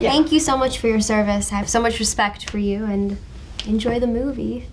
Yeah. Thank you so much for your service. I have so much respect for you and enjoy the movie.